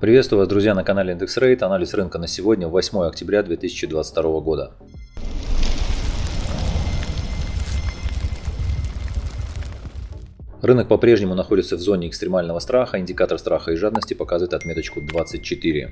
Приветствую вас, друзья, на канале Индекс Рейт. Анализ рынка на сегодня, 8 октября 2022 года. Рынок по-прежнему находится в зоне экстремального страха. Индикатор страха и жадности показывает отметочку 24.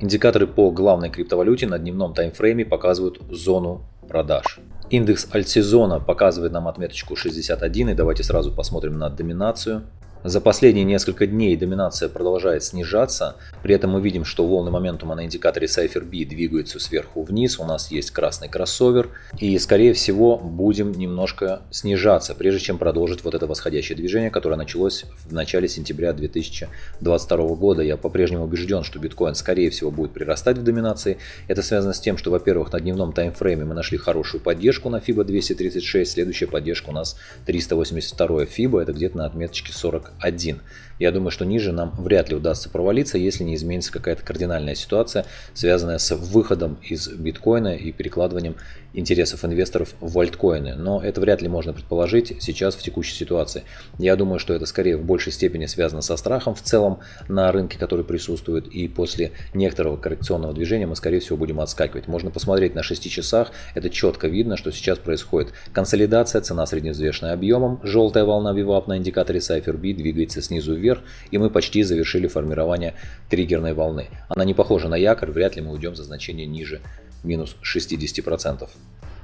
Индикаторы по главной криптовалюте на дневном таймфрейме показывают зону продаж. Индекс альтсезона показывает нам отметочку 61. И давайте сразу посмотрим на доминацию. За последние несколько дней доминация продолжает снижаться, при этом мы видим, что волны моментума на индикаторе Cypher B двигаются сверху вниз, у нас есть красный кроссовер, и скорее всего будем немножко снижаться, прежде чем продолжить вот это восходящее движение, которое началось в начале сентября 2022 года. Я по-прежнему убежден, что биткоин скорее всего будет прирастать в доминации. Это связано с тем, что, во-первых, на дневном таймфрейме мы нашли хорошую поддержку на FIBA 236, следующая поддержка у нас 382 FIBA, это где-то на отметочке 40 1. Я думаю, что ниже нам вряд ли удастся провалиться, если не изменится какая-то кардинальная ситуация, связанная с выходом из биткоина и перекладыванием интересов инвесторов в альткоины. Но это вряд ли можно предположить сейчас в текущей ситуации. Я думаю, что это скорее в большей степени связано со страхом в целом на рынке, который присутствует. И после некоторого коррекционного движения мы, скорее всего, будем отскакивать. Можно посмотреть на 6 часах. Это четко видно, что сейчас происходит консолидация, цена средневзвешенная объемом. Желтая волна VWAP на индикаторе Cypher B двигается снизу вверх, и мы почти завершили формирование триггерной волны. Она не похожа на якорь, вряд ли мы уйдем за значение ниже минус 60%.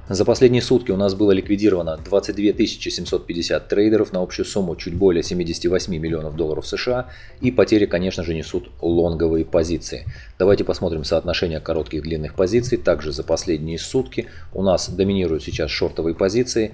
За последние сутки у нас было ликвидировано 22 750 трейдеров на общую сумму чуть более 78 миллионов долларов США и потери, конечно же, несут лонговые позиции. Давайте посмотрим соотношение коротких и длинных позиций. Также за последние сутки у нас доминируют сейчас шортовые позиции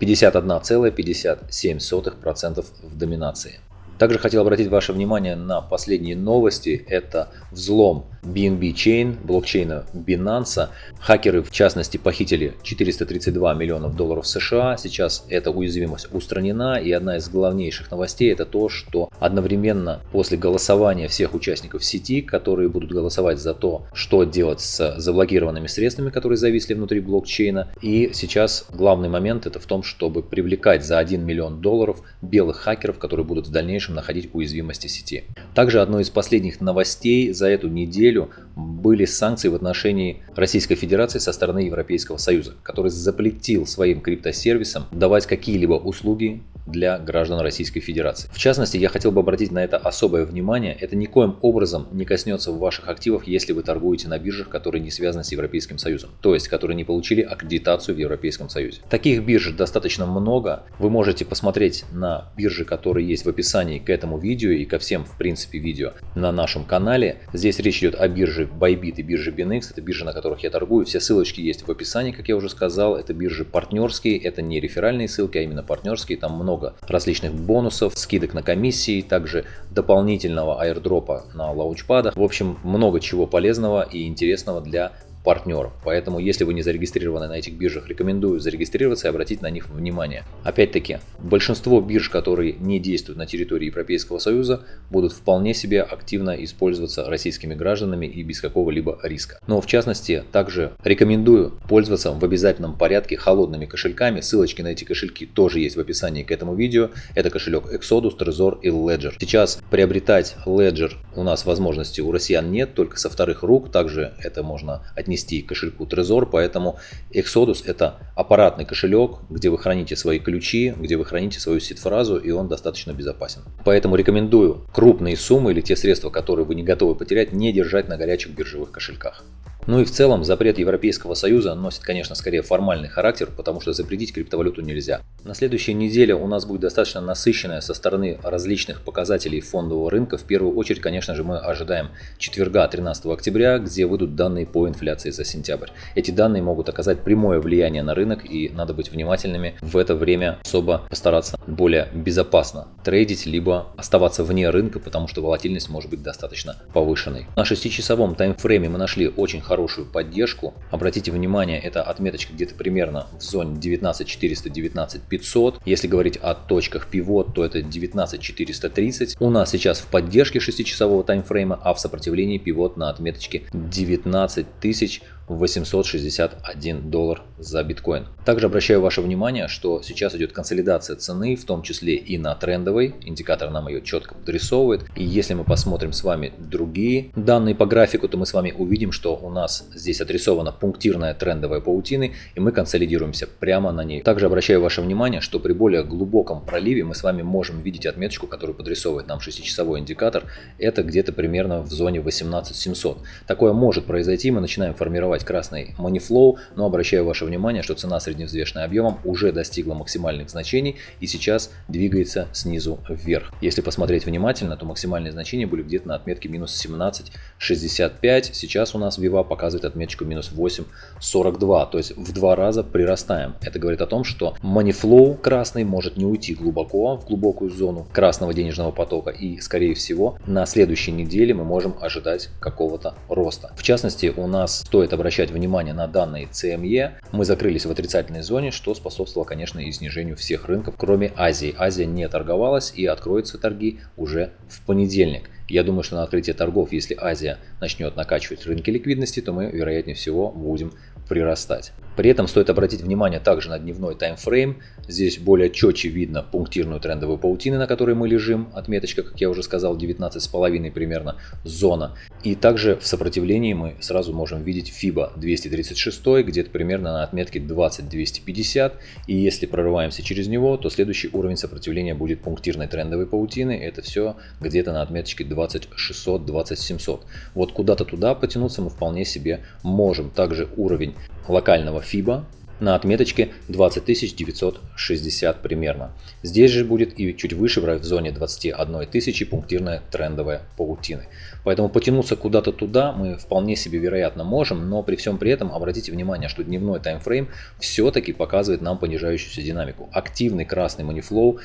51,57% в доминации. Также хотел обратить ваше внимание на последние новости. Это взлом BNB Chain, блокчейна Binance. Хакеры, в частности, похитили 432 миллионов долларов США. Сейчас эта уязвимость устранена. И одна из главнейших новостей это то, что одновременно после голосования всех участников сети, которые будут голосовать за то, что делать с заблокированными средствами, которые зависли внутри блокчейна. И сейчас главный момент это в том, чтобы привлекать за 1 миллион долларов белых хакеров, которые будут в дальнейшем находить уязвимости сети. Также одной из последних новостей за эту неделю неделю были санкции в отношении Российской Федерации со стороны Европейского Союза, который запретил своим криптосервисам давать какие-либо услуги для граждан Российской Федерации. В частности, я хотел бы обратить на это особое внимание. Это никоим образом не коснется ваших активов, если вы торгуете на биржах, которые не связаны с Европейским Союзом, то есть которые не получили аккредитацию в Европейском Союзе. Таких бирж достаточно много. Вы можете посмотреть на биржи, которые есть в описании к этому видео и ко всем, в принципе, видео на нашем канале. Здесь речь идет о бирже Bybit и бирже BinX. Это биржи, на которых я торгую. Все ссылочки есть в описании, как я уже сказал. Это биржи партнерские, это не реферальные ссылки, а именно партнерские. Там много много различных бонусов, скидок на комиссии, также дополнительного аирдропа на лаунчпадах. В общем, много чего полезного и интересного для партнеров. Поэтому, если вы не зарегистрированы на этих биржах, рекомендую зарегистрироваться и обратить на них внимание. Опять-таки, большинство бирж, которые не действуют на территории Европейского Союза, будут вполне себе активно использоваться российскими гражданами и без какого-либо риска. Но в частности, также рекомендую пользоваться в обязательном порядке холодными кошельками. Ссылочки на эти кошельки тоже есть в описании к этому видео. Это кошелек Exodus, Trezor и Ledger. Сейчас приобретать Ledger у нас возможности у россиян нет, только со вторых рук. Также это можно отнести отнести к кошельку Trezor, поэтому Exodus это аппаратный кошелек, где вы храните свои ключи, где вы храните свою сид-фразу, и он достаточно безопасен. Поэтому рекомендую крупные суммы или те средства, которые вы не готовы потерять, не держать на горячих биржевых кошельках. Ну и в целом запрет Европейского Союза носит, конечно, скорее формальный характер, потому что запретить криптовалюту нельзя. На следующей неделе у нас будет достаточно насыщенная со стороны различных показателей фондового рынка. В первую очередь, конечно же, мы ожидаем четверга 13 октября, где выйдут данные по инфляции за сентябрь. Эти данные могут оказать прямое влияние на рынок и надо быть внимательными в это время, особо постараться более безопасно трейдить, либо оставаться вне рынка, потому что волатильность может быть достаточно повышенной. На 6-часовом таймфрейме мы нашли очень хорошую поддержку. Обратите внимание, это отметочка где-то примерно в зоне 19400-19500. Если говорить о точках пивот, то это 19430. У нас сейчас в поддержке 6-часового таймфрейма, а в сопротивлении пивот на отметочке 19000 861 доллар за биткоин. Также обращаю ваше внимание, что сейчас идет консолидация цены, в том числе и на трендовой. Индикатор нам ее четко подрисовывает. И если мы посмотрим с вами другие данные по графику, то мы с вами увидим, что у нас здесь отрисована пунктирная трендовая паутины, и мы консолидируемся прямо на ней. Также обращаю ваше внимание, что при более глубоком проливе мы с вами можем видеть отметочку, которую подрисовывает нам 6-часовой индикатор. Это где-то примерно в зоне 18700. Такое может произойти, мы начинаем формировать красный money flow, но обращаю ваше внимание, что цена средневзвешенная объемом уже достигла максимальных значений и сейчас двигается снизу вверх. Если посмотреть внимательно, то максимальные значения были где-то на отметке минус 17,65. Сейчас у нас Viva показывает отметочку минус 8,42, то есть в два раза прирастаем. Это говорит о том, что money flow красный может не уйти глубоко в глубокую зону красного денежного потока и скорее всего на следующей неделе мы можем ожидать какого-то роста. В частности у нас стоит обращать внимание на данные CME. Мы закрылись в отрицательной зоне, что способствовало конечно и снижению всех рынков, кроме Азии. Азия не торговалась и откроются торги уже в понедельник. Я думаю, что на открытие торгов, если Азия начнет накачивать рынки ликвидности, то мы, вероятнее всего, будем прирастать. При этом стоит обратить внимание также на дневной таймфрейм. Здесь более четче видно пунктирную трендовую паутину, на которой мы лежим. Отметочка, как я уже сказал, 19,5 примерно зона. И также в сопротивлении мы сразу можем видеть FIBA 236, где-то примерно на отметке 20250. И если прорываемся через него, то следующий уровень сопротивления будет пунктирной трендовой паутины. Это все где-то на отметочке 20600-20700. Вот куда-то туда потянуться мы вполне себе можем. Также уровень локального FIBA на отметочке 20960 примерно. Здесь же будет и чуть выше в зоне 21 тысячи пунктирная трендовая паутины. Поэтому потянуться куда-то туда мы вполне себе вероятно можем, но при всем при этом обратите внимание, что дневной таймфрейм все-таки показывает нам понижающуюся динамику. Активный красный манифлоу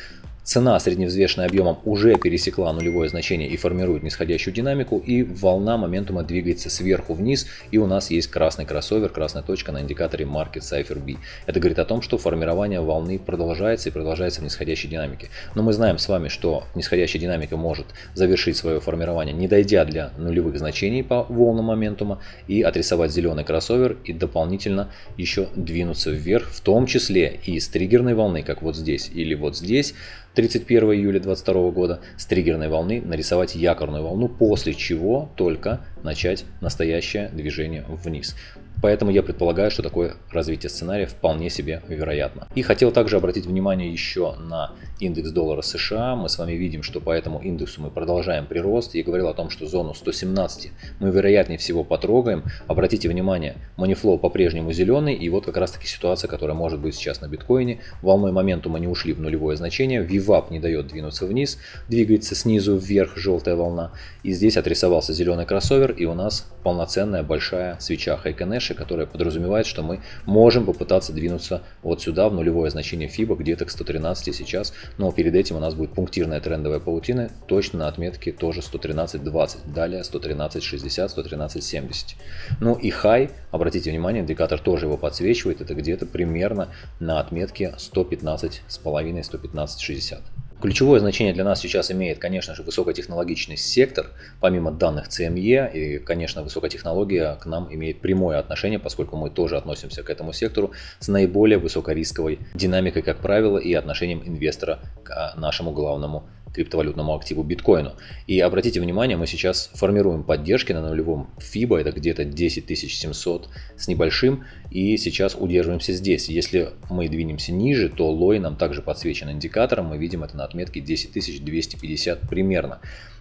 Цена средневзвешенная объемом уже пересекла нулевое значение и формирует нисходящую динамику, и волна моментума двигается сверху вниз, и у нас есть красный кроссовер, красная точка на индикаторе Market Cipher B. Это говорит о том, что формирование волны продолжается и продолжается в нисходящей динамике. Но мы знаем с вами, что нисходящая динамика может завершить свое формирование, не дойдя для нулевых значений по волнам моментума, и отрисовать зеленый кроссовер, и дополнительно еще двинуться вверх, в том числе и с триггерной волны, как вот здесь или вот здесь, 31 июля 2022 года с триггерной волны нарисовать якорную волну, после чего только начать настоящее движение вниз. Поэтому я предполагаю, что такое развитие сценария вполне себе вероятно. И хотел также обратить внимание еще на индекс доллара США. Мы с вами видим, что по этому индексу мы продолжаем прирост. Я говорил о том, что зону 117 мы вероятнее всего потрогаем. Обратите внимание, манифлоу по-прежнему зеленый. И вот как раз таки ситуация, которая может быть сейчас на биткоине. Волной моментума не ушли в нулевое значение. VWAP не дает двинуться вниз. Двигается снизу вверх желтая волна. И здесь отрисовался зеленый кроссовер. И у нас полноценная большая свеча Хайконеш дальше, которая подразумевает, что мы можем попытаться двинуться вот сюда в нулевое значение FIBA где-то к 113 сейчас, но перед этим у нас будет пунктирная трендовая паутина, точно на отметке тоже 113.20, далее 113.60, 113.70. Ну и high, обратите внимание, индикатор тоже его подсвечивает, это где-то примерно на отметке 115,5, 115.60. Ключевое значение для нас сейчас имеет, конечно же, высокотехнологичный сектор, помимо данных CME, и, конечно, высокотехнология к нам имеет прямое отношение, поскольку мы тоже относимся к этому сектору с наиболее высокорисковой динамикой, как правило, и отношением инвестора к нашему главному криптовалютному активу биткоину. И обратите внимание, мы сейчас формируем поддержки на нулевом FIBA, это где-то 10700 с небольшим, и сейчас удерживаемся здесь. Если мы двинемся ниже, то лой нам также подсвечен индикатором, мы видим это на отметке 10250 примерно.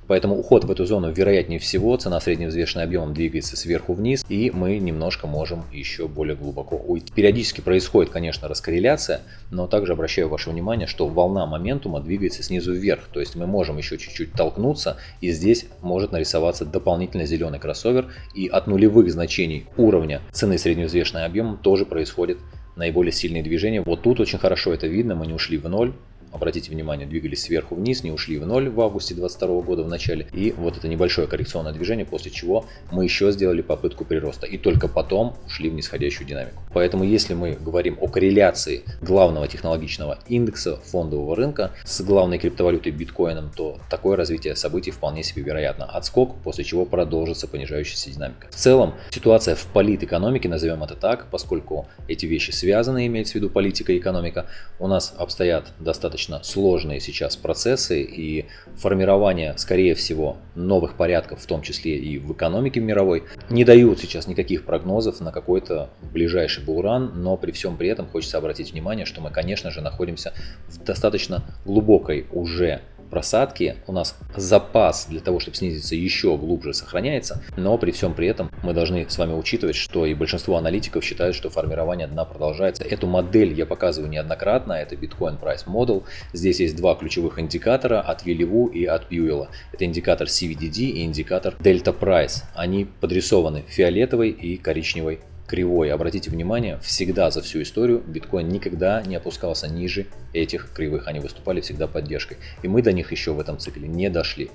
Поэтому уход в эту зону вероятнее всего, цена средневзвешенная объемом двигается сверху вниз, и мы немножко можем еще более глубоко уйти. Периодически происходит, конечно, раскорреляция, но также обращаю ваше внимание, что волна моментума двигается снизу вверх, то есть мы можем еще чуть-чуть толкнуться, и здесь может нарисоваться дополнительный зеленый кроссовер, и от нулевых значений уровня цены средневзвешенной объемом тоже происходит наиболее сильные движения. Вот тут очень хорошо это видно, мы не ушли в ноль, обратите внимание, двигались сверху вниз, не ушли в ноль в августе 2022 года в начале. И вот это небольшое коррекционное движение, после чего мы еще сделали попытку прироста. И только потом ушли в нисходящую динамику. Поэтому если мы говорим о корреляции главного технологичного индекса фондового рынка с главной криптовалютой биткоином, то такое развитие событий вполне себе вероятно. Отскок, после чего продолжится понижающаяся динамика. В целом, ситуация в политэкономике, назовем это так, поскольку эти вещи связаны, имеется в виду политика и экономика, у нас обстоят достаточно сложные сейчас процессы и формирование, скорее всего, новых порядков, в том числе и в экономике мировой, не дают сейчас никаких прогнозов на какой-то ближайший булран, но при всем при этом хочется обратить внимание, что мы, конечно же, находимся в достаточно глубокой уже просадки у нас запас для того, чтобы снизиться еще глубже сохраняется, но при всем при этом мы должны с вами учитывать, что и большинство аналитиков считают, что формирование дна продолжается. Эту модель я показываю неоднократно, это Bitcoin Price Model. Здесь есть два ключевых индикатора от Вилливу и от Бьюэлла. Это индикатор CVDD и индикатор Delta Price. Они подрисованы фиолетовой и коричневой кривой. Обратите внимание, всегда за всю историю биткоин никогда не опускался ниже этих кривых. Они выступали всегда поддержкой. И мы до них еще в этом цикле не дошли.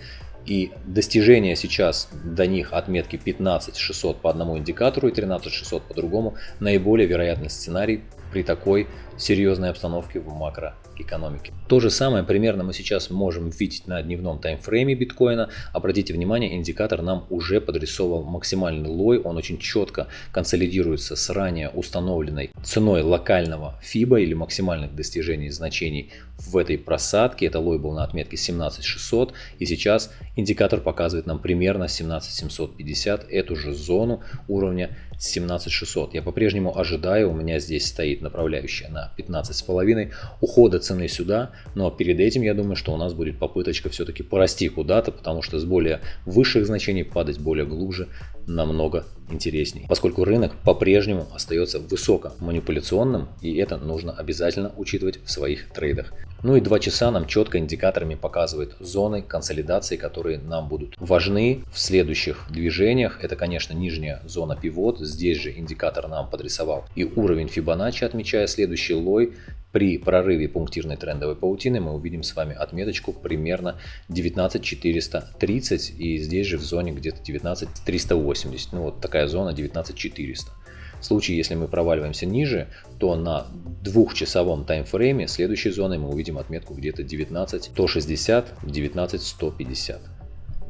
И достижение сейчас до них отметки 15600 по одному индикатору и 13600 по другому наиболее вероятный сценарий при такой серьезной обстановке в макроэкономике. То же самое примерно мы сейчас можем видеть на дневном таймфрейме биткоина. Обратите внимание, индикатор нам уже подрисовал максимальный лой. Он очень четко консолидируется с ранее установленной ценой локального FIBA или максимальных достижений значений в этой просадке. Это лой был на отметке 17600 и сейчас индикатор показывает нам примерно 17750, эту же зону уровня 17600. Я по-прежнему ожидаю, у меня здесь стоит направляющая на 15,5 ухода цены сюда, но перед этим я думаю, что у нас будет попыточка все-таки порасти куда-то, потому что с более высших значений падать более глубже намного интереснее, поскольку рынок по-прежнему остается высоко манипуляционным, и это нужно обязательно учитывать в своих трейдах. Ну и два часа нам четко индикаторами показывает зоны консолидации, которые нам будут важны в следующих движениях. Это, конечно, нижняя зона пивот. Здесь же индикатор нам подрисовал и уровень Фибоначчи, отмечая следующий лой. При прорыве пунктирной трендовой паутины мы увидим с вами отметочку примерно 19430 и здесь же в зоне где-то 19380. Ну вот такая зона 19400. В случае, если мы проваливаемся ниже, то на двухчасовом таймфрейме следующей зоной мы увидим отметку где-то 19 160, 19 150.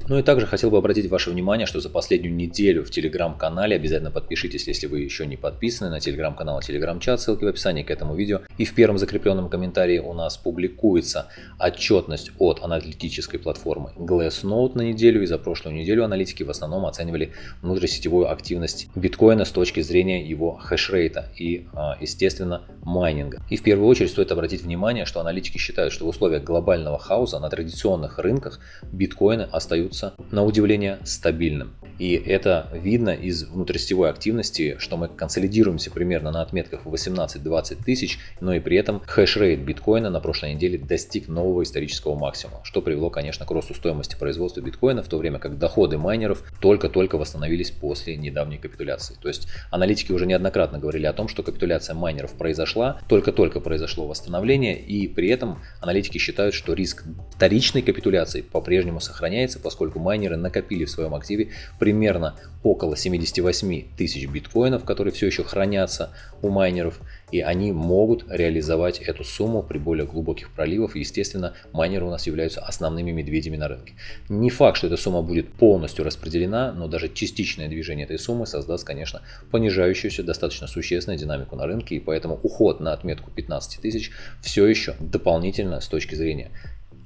Ну и также хотел бы обратить ваше внимание, что за последнюю неделю в телеграм-канале, обязательно подпишитесь, если вы еще не подписаны на телеграм-канал и телеграм-чат, ссылки в описании к этому видео. И в первом закрепленном комментарии у нас публикуется отчетность от аналитической платформы Glassnode на неделю. И за прошлую неделю аналитики в основном оценивали внутрисетевую активность биткоина с точки зрения его хешрейта и, а, естественно, майнинга. И в первую очередь стоит обратить внимание, что аналитики считают, что в условиях глобального хаоса на традиционных рынках биткоины остаются остаются, на удивление, стабильным. И это видно из внутрисетевой активности, что мы консолидируемся примерно на отметках 18-20 тысяч, но и при этом хэшрейт биткоина на прошлой неделе достиг нового исторического максимума, что привело, конечно, к росту стоимости производства биткоина, в то время как доходы майнеров только-только восстановились после недавней капитуляции. То есть аналитики уже неоднократно говорили о том, что капитуляция майнеров произошла, только-только произошло восстановление, и при этом аналитики считают, что риск вторичной капитуляции по-прежнему сохраняется, майнеры накопили в своем активе примерно около 78 тысяч биткоинов, которые все еще хранятся у майнеров, и они могут реализовать эту сумму при более глубоких проливах. Естественно, майнеры у нас являются основными медведями на рынке. Не факт, что эта сумма будет полностью распределена, но даже частичное движение этой суммы создаст, конечно, понижающуюся достаточно существенную динамику на рынке, и поэтому уход на отметку 15 тысяч все еще дополнительно с точки зрения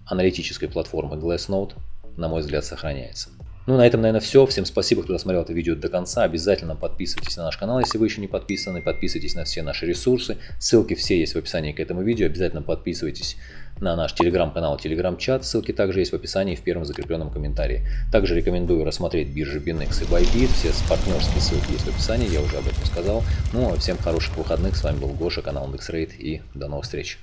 аналитической платформы Glassnode на мой взгляд, сохраняется. Ну, на этом, наверное, все. Всем спасибо, кто досмотрел это видео до конца. Обязательно подписывайтесь на наш канал, если вы еще не подписаны. Подписывайтесь на все наши ресурсы. Ссылки все есть в описании к этому видео. Обязательно подписывайтесь на наш телеграм-канал, телеграм-чат. Ссылки также есть в описании в первом закрепленном комментарии. Также рекомендую рассмотреть биржи BinX и Bybit. Все партнерские ссылки есть в описании, я уже об этом сказал. Ну, а всем хороших выходных. С вами был Гоша, канал IndexRate и до новых встреч.